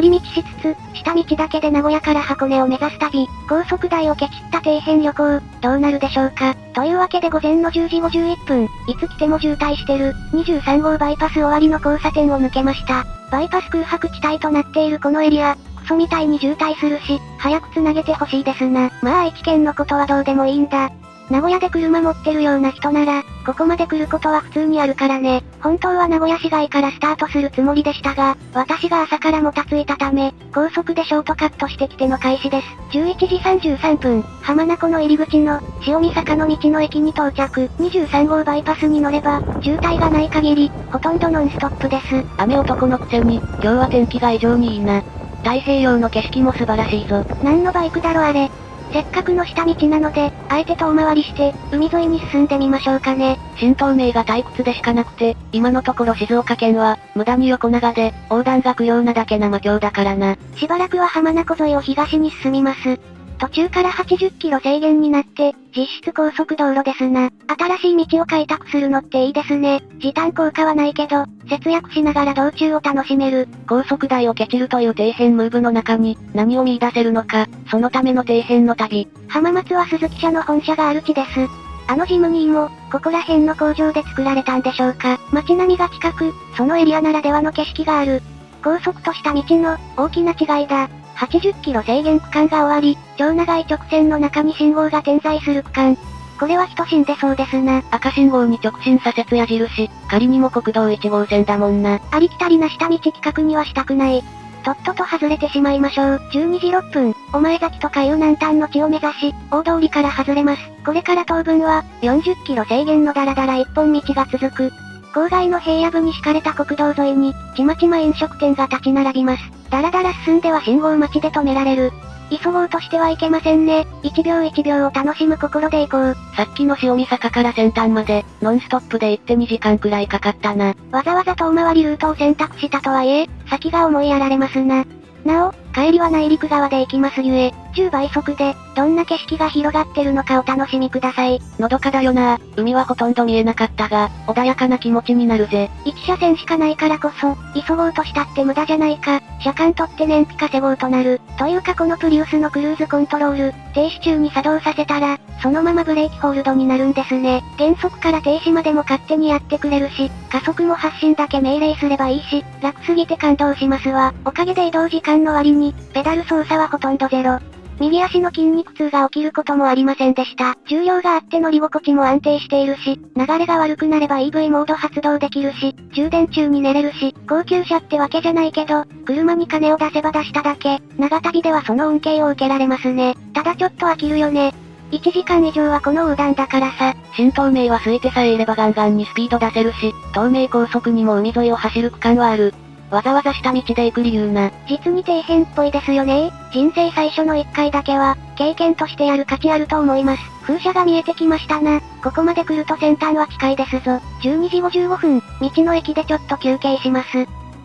寄り道しつつ、下道だけで名古屋から箱根を目指す旅、高速台をケチった底辺旅行、どうなるでしょうか。というわけで午前の10時51分、いつ来ても渋滞してる、23号バイパス終わりの交差点を抜けました。バイパス空白地帯となっているこのエリア、クソみたいに渋滞するし、早く繋げてほしいですな。まあ愛知県のことはどうでもいいんだ。名古屋で車持ってるような人なら、ここまで来ることは普通にあるからね。本当は名古屋市街からスタートするつもりでしたが、私が朝からもたついたため、高速でショートカットしてきての開始です。11時33分、浜名湖の入り口の、塩見坂の道の駅に到着。23号バイパスに乗れば、渋滞がない限り、ほとんどノンストップです。雨男のくせに、今日は天気が異常にいいな。太平洋の景色も素晴らしいぞ。何のバイクだろあれ。せっかくの下道なので、あえて遠回りして、海沿いに進んでみましょうかね。新東名が退屈でしかなくて、今のところ静岡県は、無駄に横長で、横断が不要なだけな魔境だからな。しばらくは浜名湖沿いを東に進みます。途中から80キロ制限になって、実質高速道路ですな。新しい道を開拓するのっていいですね。時短効果はないけど、節約しながら道中を楽しめる。高速台をケチるという底辺ムーブの中に、何を見出せるのか、そのための底辺の旅。浜松は鈴木社の本社がある地です。あのジムニーも、ここら辺の工場で作られたんでしょうか。街並みが近く、そのエリアならではの景色がある。高速とした道の、大きな違いだ。80キロ制限区間が終わり、超長い直線の中に信号が点在する区間。これは人死んでそうですな。赤信号に直進左折矢印、仮にも国道1号線だもんな。ありきたりな下道企画にはしたくない。とっとと外れてしまいましょう。12時6分、お前崎とかいう南端の地を目指し、大通りから外れます。これから当分は、40キロ制限のダラダラ一本道が続く。郊外の平野部に敷かれた国道沿いに、ちまちま飲食店が立ち並びます。だらだら進んでは信号待ちで止められる。急ごうとしてはいけませんね。1秒1秒を楽しむ心で行こう。さっきの塩見坂から先端まで、ノンストップで行って2時間くらいかかったな。わざわざ遠回りルートを選択したとはいえ、先が思いやられますな。なお、帰りは内陸側で行きますゆえ、10倍速で、どんな景色が広がってるのかお楽しみください。のどかだよな海はほとんど見えなかったが、穏やかな気持ちになるぜ。1車線しかないからこそ、急ごうとしたって無駄じゃないか、車間取って燃費稼ごうとなる。というかこのプリウスのクルーズコントロール、停止中に作動させたら、そのままブレーキホールドになるんですね。減速から停止までも勝手にやってくれるし、加速も発進だけ命令すればいいし、楽すぎて感動しますわ。おかげで移動時間の割に、ペダル操作はほとんどゼロ。右足の筋肉痛が起きることもありませんでした。重量があって乗り心地も安定しているし、流れが悪くなれば EV モード発動できるし、充電中に寝れるし、高級車ってわけじゃないけど、車に金を出せば出しただけ、長旅ではその恩恵を受けられますね。ただちょっと飽きるよね。1時間以上はこの横断だからさ。新東名は空いてさえいればガンガンにスピード出せるし、東名高速にも海沿いを走る区間はある。わざわざ下道で行く理由な。実に底辺っぽいですよね人生最初の1回だけは、経験としてやる価値あると思います。風車が見えてきましたな。ここまで来ると先端は近いですぞ。12時55分、道の駅でちょっと休憩します。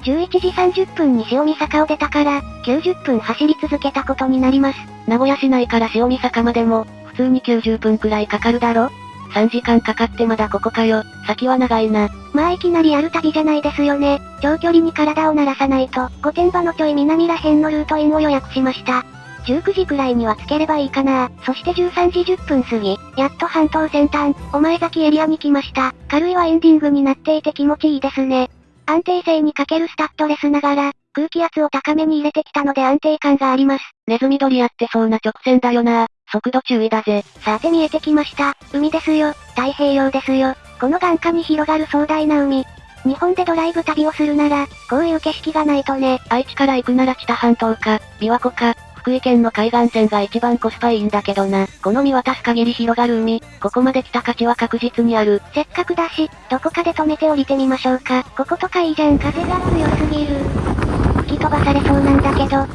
11時30分に塩見坂を出たから、90分走り続けたことになります。名古屋市内から塩見坂までも、普通に90分くらいかかるだろ？3時間かかってまだここかよ。先は長いな。まあいきなりやる旅じゃないですよね。長距離に体を鳴らさないと、御殿場のちょい南ら辺のルートインを予約しました。19時くらいには着ければいいかな。そして13時10分過ぎ、やっと半島先端、お前崎エリアに来ました。軽いはエンディングになっていて気持ちいいですね。安定性にかけるスタッドレスながら、空気圧を高めに入れてきたので安定感があります。ネズミ捕りやってそうな直線だよな。速度注意だぜ。さて見えてきました。海ですよ。太平洋ですよ。この眼下に広がる壮大な海。日本でドライブ旅をするなら、こういう景色がないとね。愛知から行くなら知多半島か、琵琶湖か、福井県の海岸線が一番コスパいいんだけどな。この見渡す限り広がる海、ここまで来た価値は確実にある。せっかくだし、どこかで止めて降りてみましょうか。こことかいいじゃん。風が強すぎる。飛ばされそうなんだけど、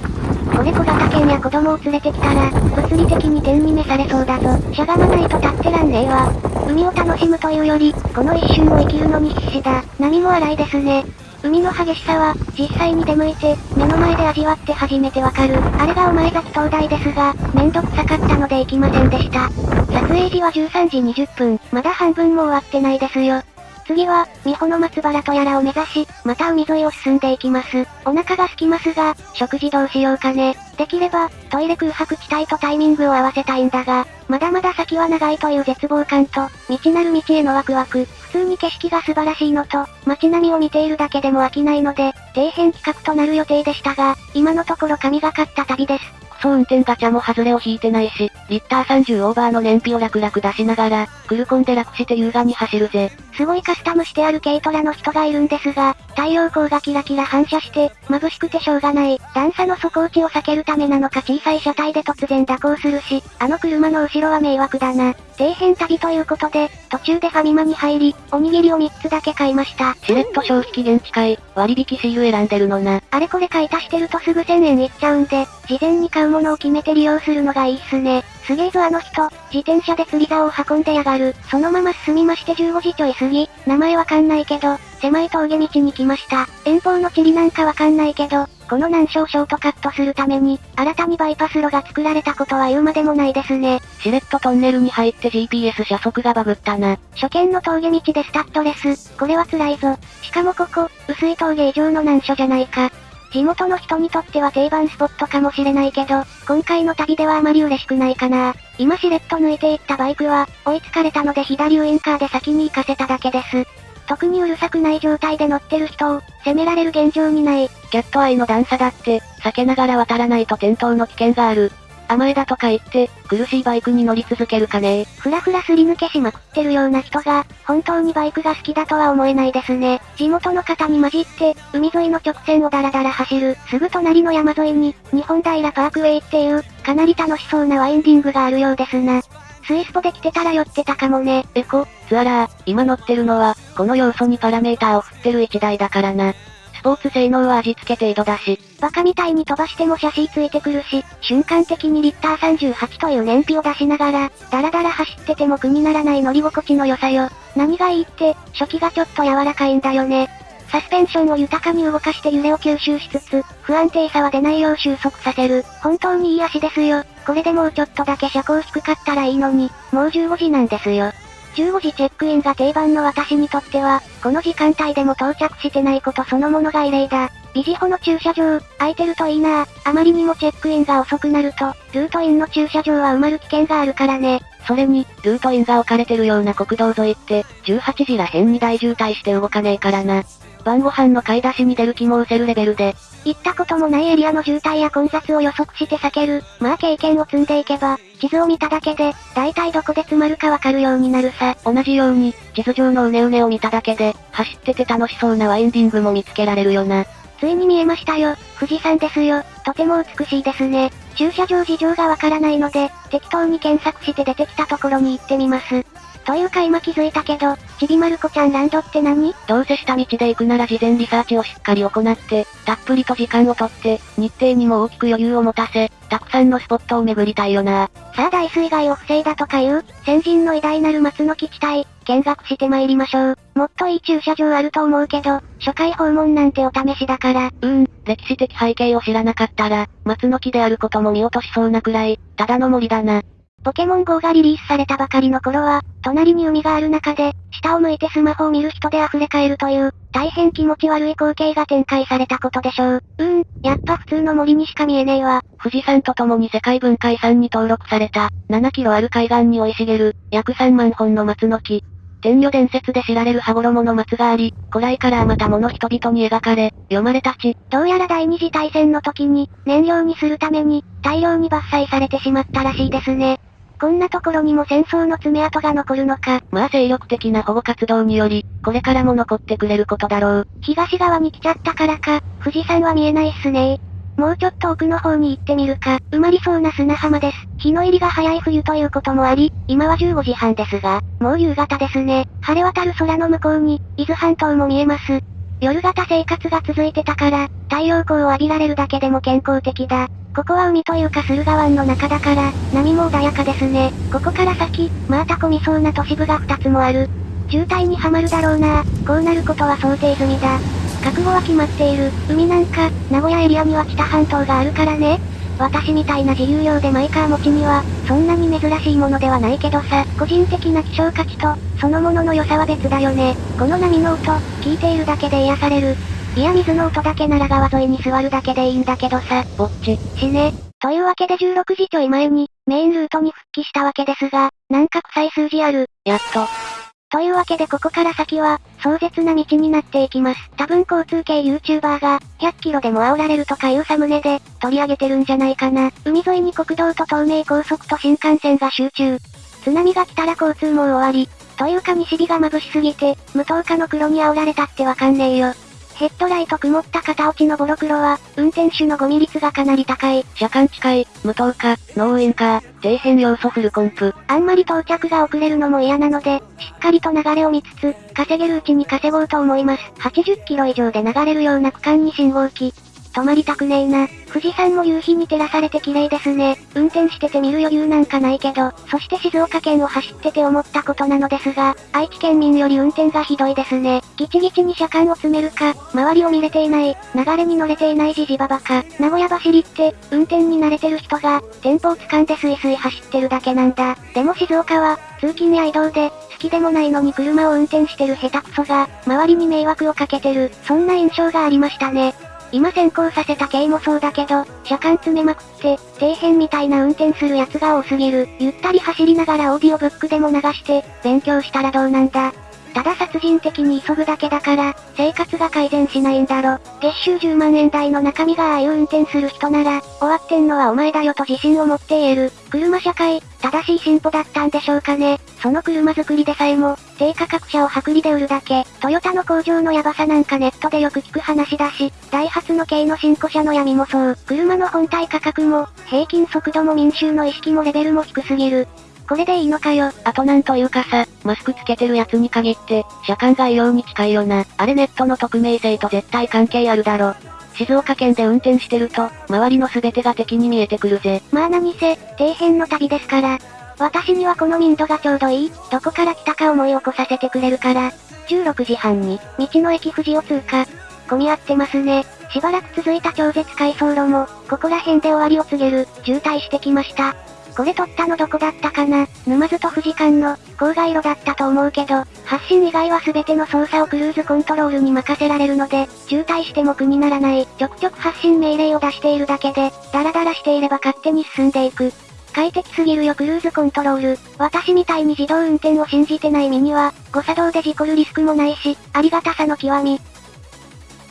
子猫型犬や子供を連れてきたら、物理的に天に召されそうだぞ。しゃがまないと立ってらんねえわ。海を楽しむというより、この一瞬を生きるのに必死だ。波も荒いですね。海の激しさは、実際に出向いて、目の前で味わって初めてわかる。あれがお前崎灯台ですが、めんどくさかったので行きませんでした。撮影時は13時20分、まだ半分も終わってないですよ。次は、美穂の松原とやらを目指し、また海沿いを進んでいきます。お腹が空きますが、食事どうしようかね。できれば、トイレ空白地帯とタイミングを合わせたいんだが、まだまだ先は長いという絶望感と、未知なる道へのワクワク、普通に景色が素晴らしいのと、街並みを見ているだけでも飽きないので、底辺企画となる予定でしたが、今のところ神がかった旅です。そう運転ガチャも外れを引いてないし、リッター30オーバーの燃費を楽々出しながら、クルコンで楽して優雅に走るぜ。すごいカスタムしてある軽トラの人がいるんですが、太陽光がキラキラ反射して、眩しくてしょうがない。段差の底打ちを避けるためなのか小さい車体で突然蛇行するし、あの車の後ろは迷惑だな。底辺旅ということで、途中でファミマに入り、おにぎりを3つだけ買いました。しれっと消費期限近い、割引シール選んでるのな。あれこれ買い足してるとすぐ1000円いっちゃうんで、事前に買うものを決めて利用するのがいいっすね。すげえぞあの人、自転車で釣り竿を運んでやがる。そのまま進みまして15時ちょい過ぎ、名前わかんないけど、狭い峠道に来ました。遠方の地理なんかわかんないけど、この難所をショートカットするために、新たにバイパス路が作られたことは言うまでもないですね。しれっとトンネルに入って GPS 車速がバグったな。初見の峠道でスタッドレス、これは辛いぞ。しかもここ、薄い峠以上の難所じゃないか。地元の人にとっては定番スポットかもしれないけど、今回の旅ではあまり嬉しくないかな。今しれっと抜いていったバイクは、追いつかれたので左ウインカーで先に行かせただけです。特にうるさくない状態で乗ってる人を、責められる現状にない。キャットアイの段差だって、避けながら渡らないと転倒の危険がある。甘えだとか言って、苦しいバイクに乗り続けるかねふらふらすり抜けしまくってるような人が、本当にバイクが好きだとは思えないですね。地元の方に混じって、海沿いの直線をダラダラ走る、すぐ隣の山沿いに、日本平パークウェイっていう、かなり楽しそうなワインディングがあるようですな。スイスポで来てたら寄ってたかもね。エコ、ツアラー、今乗ってるのは、この要素にパラメーターを振ってる1台だからな。スポーツ性能は味付け程度だし。バカみたいに飛ばしてもシャシーついてくるし、瞬間的にリッター38という燃費を出しながら、ダラダラ走ってても苦にならない乗り心地の良さよ。何がいいって、初期がちょっと柔らかいんだよね。サスペンションを豊かに動かして揺れを吸収しつつ、不安定さは出ないよう収束させる。本当にいい足ですよ。これでもうちょっとだけ車高低かったらいいのに、もう15時なんですよ。15時チェックインが定番の私にとっては、この時間帯でも到着してないことそのものが異例だ。ビジホの駐車場、空いてるといいなあまりにもチェックインが遅くなると、ルートインの駐車場は埋まる危険があるからね。それに、ルートインが置かれてるような国道沿いって、18時らへんに大渋滞して動かねえからな。晩ご飯の買い出しに出る気も失せるレベルで。行ったこともないエリアの渋滞や混雑を予測して避ける。まあ経験を積んでいけば、地図を見ただけで、大体どこで詰まるかわかるようになるさ。同じように、地図上のうねうねを見ただけで、走ってて楽しそうなワインディングも見つけられるよな。ついに見えましたよ。富士山ですよ。とても美しいですね。駐車場事情がわからないので、適当に検索して出てきたところに行ってみます。というか今気づいたけど、ちびまる子ちゃんランドって何？どうせ下道で行くなら事前リサーチをしっかり行って、たっぷりと時間をとって、日程にも大きく余裕を持たせ、たくさんのスポットを巡りたいよな。さあ大水害を防いだとかいう、先人の偉大なる松の基地帯、見学して参りましょう。もっといい駐車場あると思うけど、初回訪問なんてお試しだから。うーん、歴史的背景を知らなかったら、松の木であることも見落としそうなくらい、ただの森だな。ポケモン GO がリリースされたばかりの頃は、隣に海がある中で、下を向いてスマホを見る人で溢れ返るという、大変気持ち悪い光景が展開されたことでしょう。うーん、やっぱ普通の森にしか見えねえわ。富士山と共に世界文化遺産に登録された、7キロある海岸に生い茂る、約3万本の松の木。天女伝説で知られる羽衣の松があり、古来からあまたもの人々に描かれ、読まれたち。どうやら第二次大戦の時に、燃料にするために、大量に伐採されてしまったらしいですね。こんなところにも戦争の爪痕が残るのか。まあ精力的な保護活動により、これからも残ってくれることだろう。東側に来ちゃったからか、富士山は見えないっすねもうちょっと奥の方に行ってみるか。埋まりそうな砂浜です。日の入りが早い冬ということもあり、今は15時半ですが、もう夕方ですね。晴れ渡る空の向こうに、伊豆半島も見えます。夜型生活が続いてたから、太陽光を浴びられるだけでも健康的だ。ここは海というか駿河湾の中だから、波も穏やかですね。ここから先、また混みそうな都市部が2つもある。渋滞にはまるだろうなこうなることは想定済みだ。覚悟は決まっている。海なんか、名古屋エリアには北半島があるからね。私みたいな自由量でマイカー持ちには、そんなに珍しいものではないけどさ、個人的な希少価値と、そのものの良さは別だよね。この波の音、聞いているだけで癒される。いや水の音だけなら川沿いに座るだけでいいんだけどさ、ぼっち。死ね。というわけで16時ちょい前に、メインルートに復帰したわけですが、なんか臭い数字ある。やっと。というわけでここから先は、壮絶な道になっていきます。多分交通系 YouTuber が、100キロでも煽られるとかいうサムネで、取り上げてるんじゃないかな。海沿いに国道と東名高速と新幹線が集中。津波が来たら交通も終わり。というか西日が眩しすぎて、無灯火の黒に煽られたってわかんねえよ。ヘッドライト曇った片落ちのボロ黒は、運転手のゴミ率がかなり高い。車間近い、無灯火、ノーエンカー、底辺要素フルコンプ。あんまり到着が遅れるのも嫌なので、しっかりと流れを見つつ、稼げるうちに稼ごうと思います。80キロ以上で流れるような区間に信号機。止まりたくねえな。富士山も夕日に照らされて綺麗ですね。運転してて見る余裕なんかないけど、そして静岡県を走ってて思ったことなのですが、愛知県民より運転がひどいですね。ギチギチに車間を詰めるか、周りを見れていない、流れに乗れていないじじばばか。名古屋走りって、運転に慣れてる人が、テンポを掴んでスイスイ走ってるだけなんだ。でも静岡は、通勤や移動で、好きでもないのに車を運転してる下手くそが、周りに迷惑をかけてる、そんな印象がありましたね。今先行させた系もそうだけど、車間詰めまくって、底辺みたいな運転するやつが多すぎる。ゆったり走りながらオーディオブックでも流して、勉強したらどうなんだ。ただ殺人的に急ぐだけだから、生活が改善しないんだろ。月収10万円台の中身がああいう運転する人なら、終わってんのはお前だよと自信を持って言える。車社会、正しい進歩だったんでしょうかね。その車作りでさえも、低価格車を薄利で売るだけ。トヨタの工場のヤバさなんかネットでよく聞く話だし、ダイハツの軽の新古車の闇もそう。車の本体価格も、平均速度も民衆の意識もレベルも低すぎる。これでいいのかよ。あとなんというかさ、マスクつけてるやつに限って、車間が異様に近いよな。あれネットの匿名性と絶対関係あるだろ。静岡県で運転してると、周りの全てが敵に見えてくるぜ。まあ何せ、底辺の旅ですから。私にはこの民度がちょうどいい、どこから来たか思い起こさせてくれるから。16時半に、道の駅富士を通過。混み合ってますね。しばらく続いた超絶回送路も、ここら辺で終わりを告げる、渋滞してきました。これ撮ったのどこだったかな？沼津と富士間の、郊外路だったと思うけど、発進以外は全ての操作をクルーズコントロールに任せられるので、渋滞しても苦にならない。ちょくちょく発進命令を出しているだけで、ダラダラしていれば勝手に進んでいく。快適すぎるよクルーズコントロール。私みたいに自動運転を信じてない身には、誤作動で事故るリスクもないし、ありがたさの極み。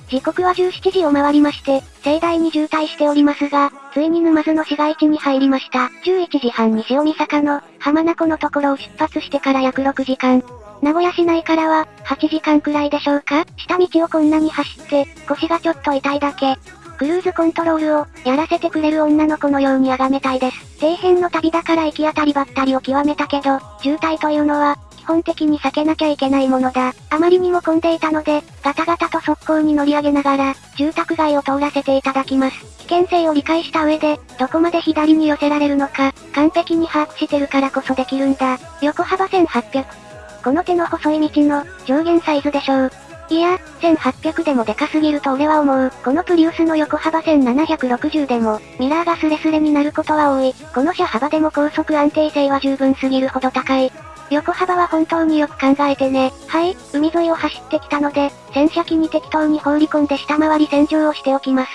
時刻は17時を回りまして、盛大に渋滞しておりますが、ついに沼津の市街地に入りました。11時半に塩見坂の、浜名湖のところを出発してから約6時間。名古屋市内からは、8時間くらいでしょうか？下道をこんなに走って、腰がちょっと痛いだけ。クルーズコントロールを、やらせてくれる女の子のように崇めたいです。底辺の旅だから行き当たりばったりを極めたけど、渋滞というのは、本的に避けなきゃいけないものだ。あまりにも混んでいたので、ガタガタと速攻に乗り上げながら、住宅街を通らせていただきます。危険性を理解した上で、どこまで左に寄せられるのか、完璧に把握してるからこそできるんだ。横幅1800。この手の細い道の、上限サイズでしょう。いや、1800でもでかすぎると俺は思う。このプリウスの横幅1760でも、ミラーがスレスレになることは多い。この車幅でも高速安定性は十分すぎるほど高い。横幅は本当によく考えてね。はい、海沿いを走ってきたので、洗車機に適当に放り込んで下回り洗浄をしておきます。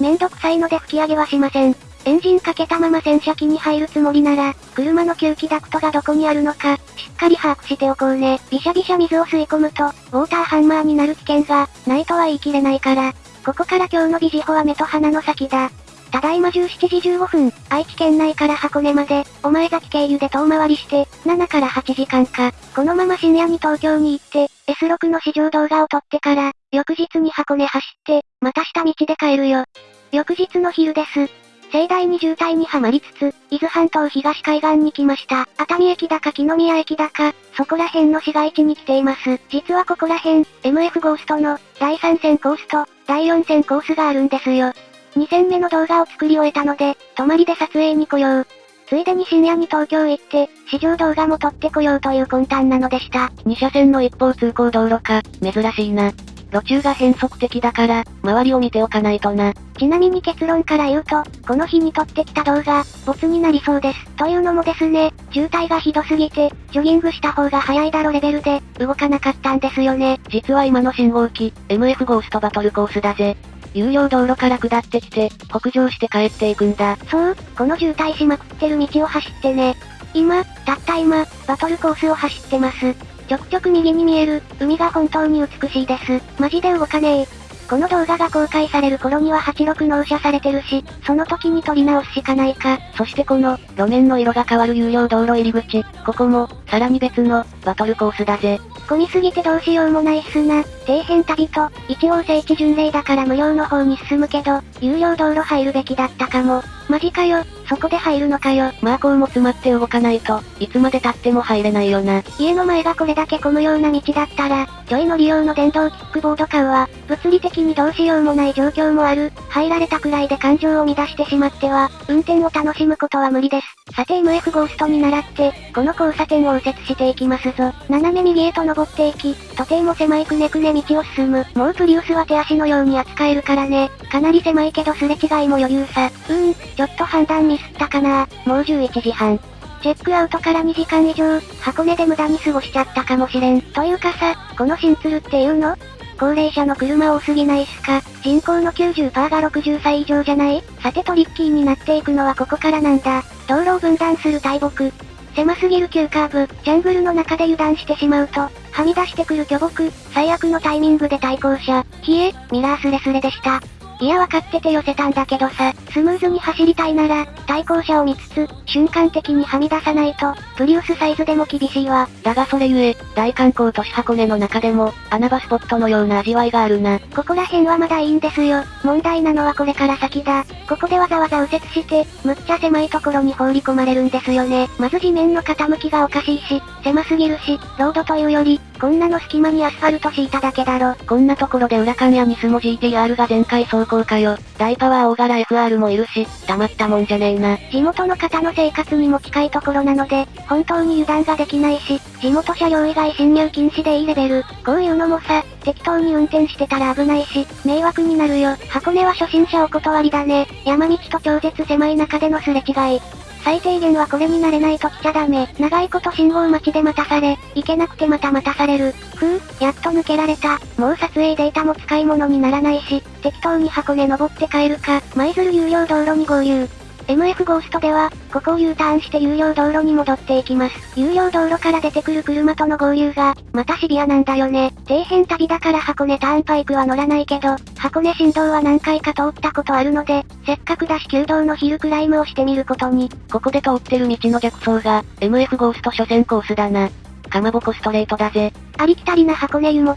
めんどくさいので吹き上げはしません。エンジンかけたまま洗車機に入るつもりなら、車の吸気ダクトがどこにあるのか、しっかり把握しておこうね。びしゃびしゃ水を吸い込むと、ウォーターハンマーになる危険が、ないとは言い切れないから。ここから今日のビジホは目と鼻の先だ。ただいま17時15分、愛知県内から箱根まで、お前崎経由で遠回りして、7から8時間か。このまま深夜に東京に行って、S6 の試乗動画を撮ってから、翌日に箱根走って、また下道で帰るよ。翌日の昼です。盛大に渋滞にはまりつつ、伊豆半島東海岸に来ました。熱海駅だか木宮駅だか、そこら辺の市街地に来ています。実はここら辺、MF ゴーストの、第3戦コースと、第4戦コースがあるんですよ。2戦目の動画を作り終えたので、泊まりで撮影に来よう。ついでに深夜に東京行って、試乗動画も撮ってこようという魂胆なのでした。2車線の一方通行道路か、珍しいな。路中が変則的だから、周りを見ておかないとな。ちなみに結論から言うと、この日に撮ってきた動画、ボツになりそうです。というのもですね、渋滞がひどすぎて、ジョギングした方が早いだろレベルで、動かなかったんですよね。実は今の信号機、MF ゴーストバトルコースだぜ。有料道路から下ってきて、北上して帰っていくんだ。そう、この渋滞しまくってる道を走ってね。今、たった今、バトルコースを走ってます。ちょくちょく右に見える、海が本当に美しいです。マジで動かねえ。この動画が公開される頃には86納車されてるし、その時に撮り直すしかないか。そしてこの、路面の色が変わる有料道路入り口、ここも、さらに別の、バトルコースだぜ。混みすぎてどうしようもないっすな。底辺旅と、一応聖地巡礼だから無料の方に進むけど、有料道路入るべきだったかも。マジかよ、そこで入るのかよ。まあこうも詰まって動かないと、いつまで経っても入れないよな。家の前がこれだけ混むような道だったら、ちょい乗り用の電動キックボード買うわ。物理的にどうしようもない状況もある。入られたくらいで感情を乱してしまっては、運転を楽しむことは無理です。さて MF ゴーストに倣って、この交差点を右折していきますぞ。斜め右へと登っていき、とても狭いくねくね道を進む。もうプリウスは手足のように扱えるからね。かなり狭いけどすれ違いも余裕さ。うーん、ちょっと判断ミスったかなもう11時半。チェックアウトから2時間以上、箱根で無駄に過ごしちゃったかもしれん。というかさ、この新鶴っていうの？高齢者の車多すぎないっすか？人口の90%が60歳以上じゃない？さてトリッキーになっていくのはここからなんだ。道路を分断する大木。狭すぎる急カーブ、ジャングルの中で油断してしまうと、はみ出してくる巨木、最悪のタイミングで対向車。冷え、ミラースレスレでした。いや分かってて寄せたんだけどさ、スムーズに走りたいなら、対向車を見つつ、瞬間的にはみ出さないと、プリウスサイズでも厳しいわ。だがそれゆえ、大観光都市箱根の中でも、穴場スポットのような味わいがあるな。ここら辺はまだいいんですよ。問題なのはこれから先だ。ここでわざわざ右折して、むっちゃ狭いところに放り込まれるんですよね。まず地面の傾きがおかしいし、狭すぎるし、ロードというより、こんなの隙間にアスファルト敷いただけだろ。こんなところで裏間やニスモ GTR が全開走行かよ。大パワー大柄 FR もいるし、黙ったもんじゃねえな。地元の方の生活にも近いところなので、本当に油断ができないし、地元車両以外侵入禁止でいいレベル。こういうのもさ、適当に運転してたら危ないし、迷惑になるよ。箱根は初心者お断りだね。山道と超絶狭い中でのすれ違い。最低限はこれになれないと来ちゃダメ。長いこと信号待ちで待たされ、行けなくてまた待たされる。ふう、やっと抜けられた。もう撮影データも使い物にならないし、適当に箱根登って帰るか、舞鶴有料道路に合流。MF ゴーストでは、ここを U ターンして有料道路に戻っていきます。有料道路から出てくる車との合流が、またシビアなんだよね。底辺旅だから箱根ターンパイクは乗らないけど、箱根振動は何回か通ったことあるので、せっかくだし旧道のヒルクライムをしてみることに。ここで通ってる道の逆走が、MF ゴースト初戦コースだな。かまぼこストレートだぜ。ありきたりな箱根湯本。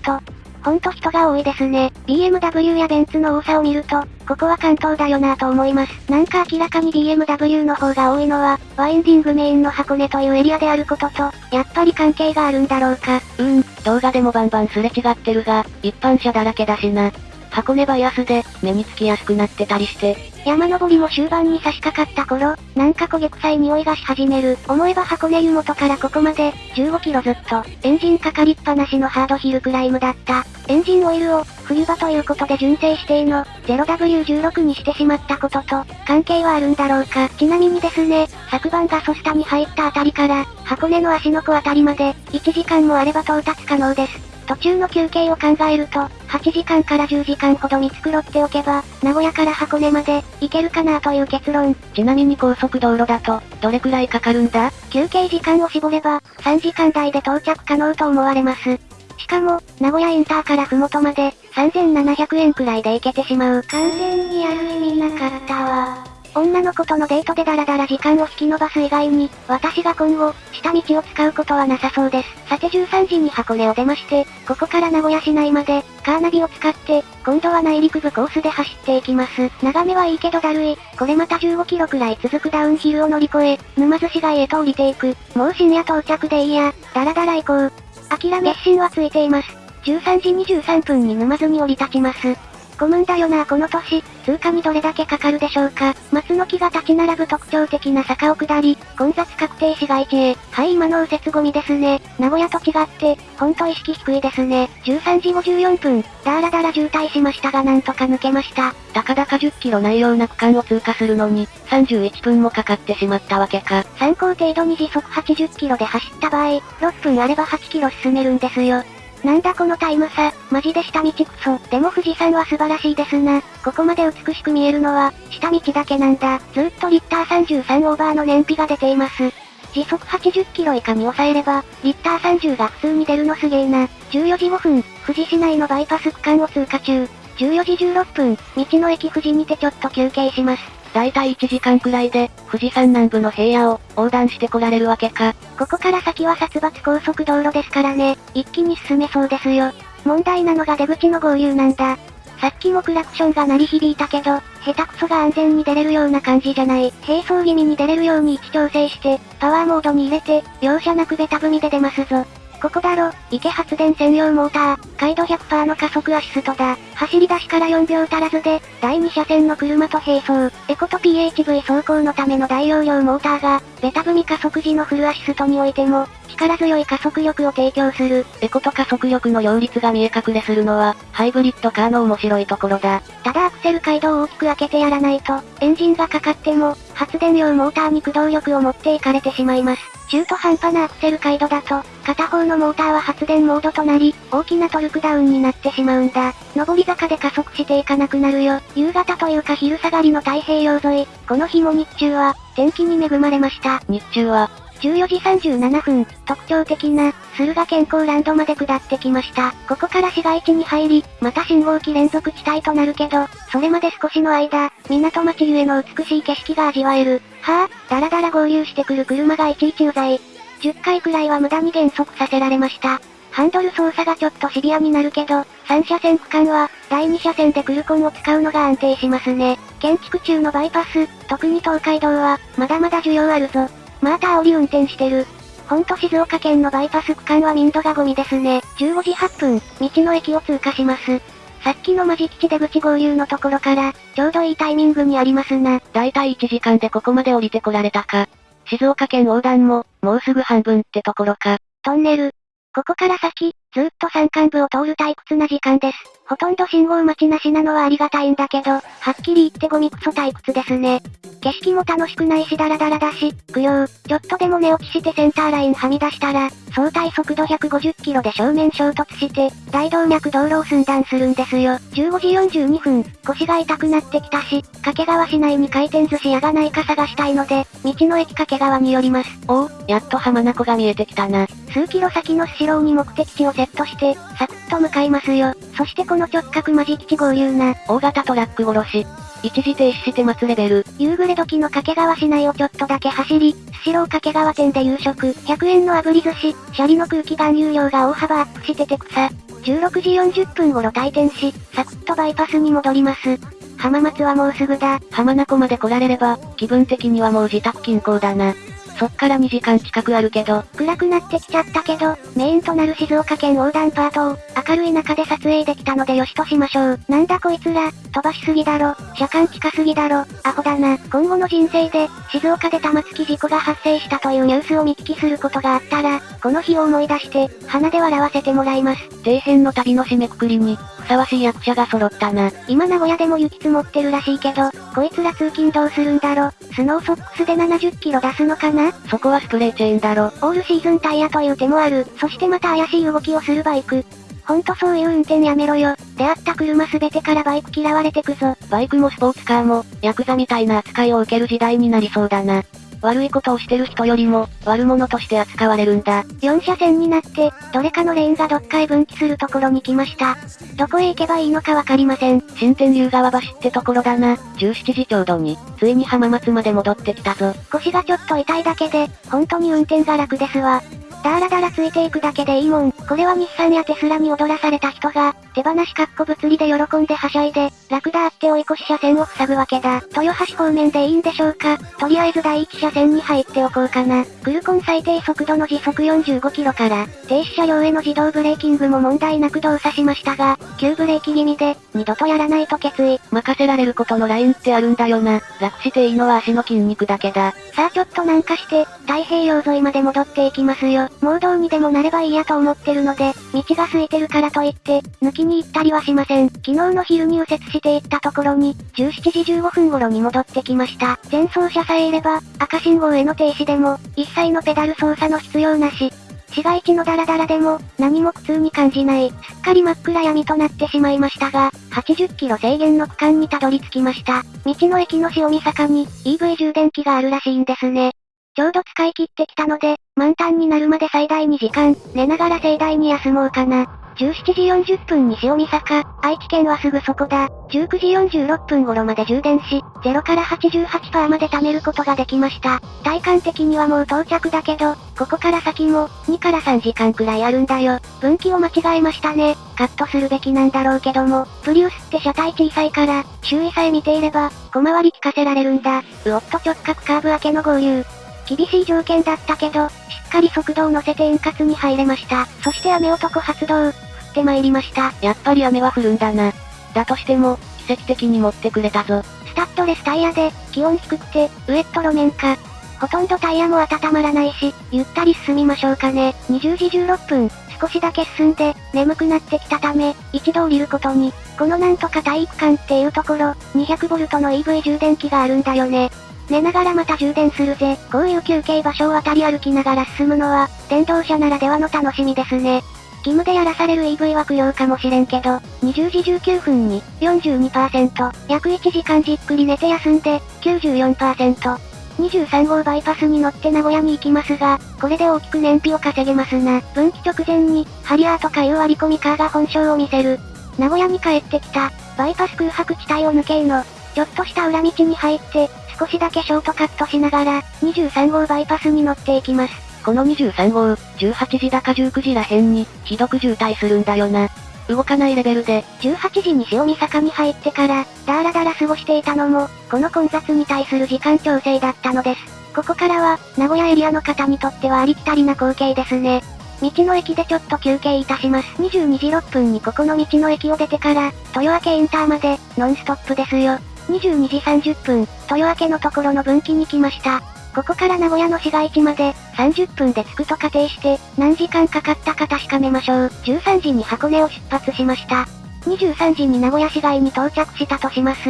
ほんと人が多いですね。BMW やベンツの多さを見ると、ここは関東だよなぁと思います。なんか明らかに BMW の方が多いのは、ワインディングメインの箱根というエリアであることと、やっぱり関係があるんだろうか。うん、動画でもバンバンすれ違ってるが、一般車だらけだしな。箱根バイアスで、目につきやすくなってたりして。山登りも終盤に差し掛かった頃、なんか焦げ臭い匂いがし始める。思えば箱根湯本からここまで、15キロずっと、エンジンかかりっぱなしのハードヒルクライムだった。エンジンオイルを、冬場ということで純正指定の、0W16 にしてしまったことと、関係はあるんだろうか。ちなみにですね、昨晩ガソスタに入ったあたりから、箱根の足の子あたりまで、1時間もあれば到達可能です。途中の休憩を考えると、8時間から10時間ほど見繕っておけば、名古屋から箱根まで、行けるかなという結論。ちなみに高速道路だと、どれくらいかかるんだ？休憩時間を絞れば、3時間台で到着可能と思われます。しかも、名古屋インターからふもとまで、3700円くらいで行けてしまう。完全にやる意味なかったわ。女の子とのデートでダラダラ時間を引き延ばす以外に、私が今後、下道を使うことはなさそうです。さて13時に箱根を出まして、ここから名古屋市内まで、カーナビを使って、今度は内陸部コースで走っていきます。眺めはいいけどだるい。これまた15キロくらい続くダウンヒルを乗り越え、沼津市街へと降りていく。もう深夜到着でいいや、ダラダラ行こう。諦め、心はついています。13時23分に沼津に降り立ちます。混むんだよなこの年、通過にどれだけかかるでしょうか。松の木が立ち並ぶ特徴的な坂を下り、混雑確定市街地へ。はい、今の右折ゴミですね。名古屋と違って、ほんと意識低いですね。13時54分、だらだら渋滞しましたがなんとか抜けました。たかだか10キロないような区間を通過するのに、31分もかかってしまったわけか。参考程度に時速80キロで走った場合、6分あれば8キロ進めるんですよ。なんだこのタイム差、マジで下道クソ。でも富士山は素晴らしいですな。ここまで美しく見えるのは、下道だけなんだ。ずっとリッター33オーバーの燃費が出ています。時速80キロ以下に抑えれば、リッター30が普通に出るのすげえな。14時5分、富士市内のバイパス区間を通過中。14時16分、道の駅富士にてちょっと休憩します。だいたい1時間くらいで、富士山南部の平野を横断してこられるわけか。ここから先は殺伐高速道路ですからね、一気に進めそうですよ。問題なのが出口の合流なんだ。さっきもクラクションが鳴り響いたけど、下手くそが安全に出れるような感じじゃない。並走気味に出れるように位置調整して、パワーモードに入れて、容赦なくベタ踏みで出ますぞ。ここだろ、池発電専用モーター、回度100%の加速アシストだ。走り出しから4秒足らずで、第2車線の車と並走。エコと PHV 走行のための大容量モーターが、ベタ踏み加速時のフルアシストにおいても、力強い加速力を提供する。エコと加速力の両立が見え隠れするのは、ハイブリッドカーの面白いところだ。ただアクセル街道を大きく開けてやらないと、エンジンがかかっても、発電用モーターに駆動力を持っていかれてしまいます。中途半端なアクセル回路だと、片方のモーターは発電モードとなり、大きなトルクダウンになってしまうんだ。上り坂で加速していかなくなるよ。夕方というか昼下がりの太平洋沿い、この日も日中は、天気に恵まれました。日中は、14時37分、特徴的な、駿河健康ランドまで下ってきました。ここから市街地に入り、また信号機連続地帯となるけど、それまで少しの間、港町ゆえの美しい景色が味わえる。はぁ、だらだら合流してくる車がいちいちうざい。10回くらいは無駄に減速させられました。ハンドル操作がちょっとシビアになるけど、3車線区間は、第2車線でクルコンを使うのが安定しますね。建築中のバイパス、特に東海道は、まだまだ需要あるぞ。また煽り運転してる。ほんと静岡県のバイパス区間は民度がゴミですね。15時8分、道の駅を通過します。さっきのマジ基地出口合流のところから、ちょうどいいタイミングにありますな。だいたい1時間でここまで降りてこられたか。静岡県横断も、もうすぐ半分ってところか。トンネル。ここから先、ずっと山間部を通る退屈な時間です。ほとんど信号待ちなしなのはありがたいんだけど、はっきり言ってゴミクソ退屈ですね。景色も楽しくないしダラダラだし、供養、ちょっとでも寝落ちしてセンターラインはみ出したら、相対速度150キロで正面衝突して、大動脈道路を寸断するんですよ。15時42分、腰が痛くなってきたし、掛川市内に回転寿司屋がないか探したいので、道の駅掛川に寄ります。おお、やっと浜名湖が見えてきたな。数キロ先のスシローに目的地をセットして、サクッと向かいますよ。そしてこの直角マジ基地合流な。大型トラック殺し。一時停止して待つレベル。夕暮れ時の掛川市内をちょっとだけ走り、スシロー掛川店で夕食、100円の炙り寿司、シャリの空気含有量が大幅アップしてて草。16時40分頃退店し、サクッとバイパスに戻ります。浜松はもうすぐだ。浜名湖まで来られれば、気分的にはもう自宅近郊だな。そっから2時間近くあるけど。暗くなってきちゃったけど、メインとなる静岡県横断パートを、明るい中で撮影できたのでよしとしましょう。なんだこいつら、飛ばしすぎだろ、車間近すぎだろ、アホだな。今後の人生で、静岡で玉突き事故が発生したというニュースを見聞きすることがあったら、この日を思い出して、鼻で笑わせてもらいます。底辺の旅の締めくくりに、ふさわしい役者が揃ったな。今名古屋でも雪積もってるらしいけど、こいつら通勤どうするんだろ？スノーソックスで70キロ出すのかな？そこはスプレーチェーンだろ。オールシーズンタイヤという手もある。そしてまた怪しい動きをするバイク。ほんとそういう運転やめろよ。出会った車すべてからバイク嫌われてくぞ。バイクもスポーツカーも、ヤクザみたいな扱いを受ける時代になりそうだな。悪いことをしてる人よりも、悪者として扱われるんだ。4車線になって、どれかのレーンがどっかへ分岐するところに来ました。どこへ行けばいいのかわかりません。新天竜川橋ってところだな。17時ちょうどに、ついに浜松まで戻ってきたぞ。腰がちょっと痛いだけで、本当に運転が楽ですわ。だらだらついていくだけでいいもん。これは日産やテスラに踊らされた人が、手放しかっこ物理で喜んではしゃいで、楽だって追い越し車線を塞ぐわけだ。豊橋方面でいいんでしょうかとりあえず第一車線に入っておこうかな。クルコン最低速度の時速45キロから、停止車両への自動ブレーキングも問題なく動作しましたが、急ブレーキ気味で、二度とやらないと決意。任せられることのラインってあるんだよな。楽していいのは足の筋肉だけだ。さあちょっとなんかして、太平洋沿いまで戻っていきますよ。盲導にでもなればいいやと思ってるので、道が空いてるからといって、抜きに行ったりはしません。昨日の昼に右折していったところに、17時15分頃に戻ってきました。前走車さえいれば、赤信号への停止でも、一切のペダル操作の必要なし。市街地のダラダラでも、何も苦痛に感じない。すっかり真っ暗闇となってしまいましたが、80キロ制限の区間にたどり着きました。道の駅の塩見坂に、EV 充電器があるらしいんですね。ちょうど使い切ってきたので、満タンになるまで最大2時間、寝ながら盛大に休もうかな。17時40分に塩見坂、愛知県はすぐそこだ。19時46分頃まで充電し、0から88%まで貯めることができました。体感的にはもう到着だけど、ここから先も、2から3時間くらいあるんだよ。分岐を間違えましたね。カットするべきなんだろうけども、プリウスって車体小さいから、周囲さえ見ていれば、小回り効かせられるんだ。うおっと直角カーブ明けの合流。厳しい条件だったけど、しっかり速度を乗せて円滑に入れました。そして雨男発動。降ってまいりました。やっぱり雨は降るんだな。だとしても、奇跡的に持ってくれたぞ。スタッドレスタイヤで、気温低くて、ウエット路面か。ほとんどタイヤも温まらないし、ゆったり進みましょうかね。20時16分、少しだけ進んで、眠くなってきたため、一度降りることに。このなんとか体育館っていうところ、200V の EV 充電器があるんだよね。寝ながらまた充電するぜ。こういう休憩場所を渡り歩きながら進むのは、電動車ならではの楽しみですね。義務でやらされる EV は苦量かもしれんけど、20時19分に42%、約1時間じっくり寝て休んで94%、23号バイパスに乗って名古屋に行きますが、これで大きく燃費を稼げますな。分岐直前に、ハリアーとかいう割り込みカーが本性を見せる。名古屋に帰ってきた、バイパス空白地帯を抜けの、ちょっとした裏道に入って、少しだけショートカットしながら、23号バイパスに乗っていきます。この23号、18時だか19時らへんに、ひどく渋滞するんだよな。動かないレベルで、18時に塩見坂に入ってから、だらだら過ごしていたのも、この混雑に対する時間調整だったのです。ここからは、名古屋エリアの方にとってはありきたりな光景ですね。道の駅でちょっと休憩いたします。22時6分にここの道の駅を出てから、豊明インターまで、ノンストップですよ。22時30分、豊明のところの分岐に来ました。ここから名古屋の市街地まで、30分で着くと仮定して、何時間かかったか確かめましょう。13時に箱根を出発しました。23時に名古屋市街に到着したとします。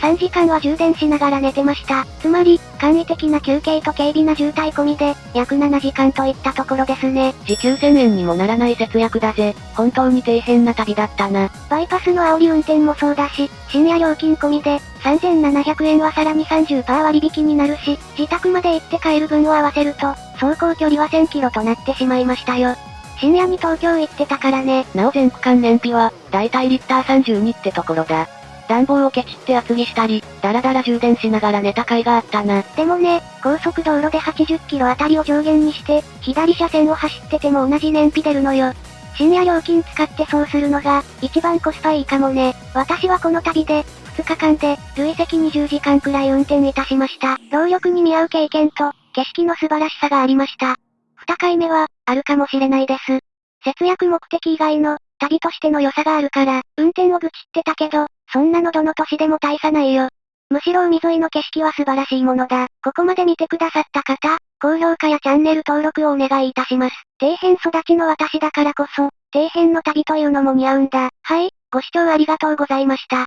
3時間は充電しながら寝てました。つまり、簡易的な休憩と軽微な渋滞込みで、約7時間といったところですね。時給1000円にもならない節約だぜ。本当に底辺な旅だったな。バイパスの煽り運転もそうだし、深夜料金込みで、3700円はさらに30%割引になるし、自宅まで行って帰る分を合わせると、走行距離は1000キロとなってしまいましたよ。深夜に東京行ってたからね。なお全区間燃費は、だいたいリッター32ってところだ。暖房をケチって厚着したり、だらだら充電しながら寝た甲斐があったな。でもね、高速道路で80キロあたりを上限にして、左車線を走ってても同じ燃費出るのよ。深夜料金使ってそうするのが、一番コスパいいかもね。私はこの旅で、2日間で、累積20時間くらい運転いたしました。労力に見合う経験と、景色の素晴らしさがありました。2回目は、あるかもしれないです。節約目的以外の、旅としての良さがあるから、運転を愚痴ってたけど、そんなのどの都市でも大差ないよ。むしろ海沿いの景色は素晴らしいものだ。ここまで見てくださった方、高評価やチャンネル登録をお願いいたします。底辺育ちの私だからこそ、底辺の旅というのも似合うんだ。はい、ご視聴ありがとうございました。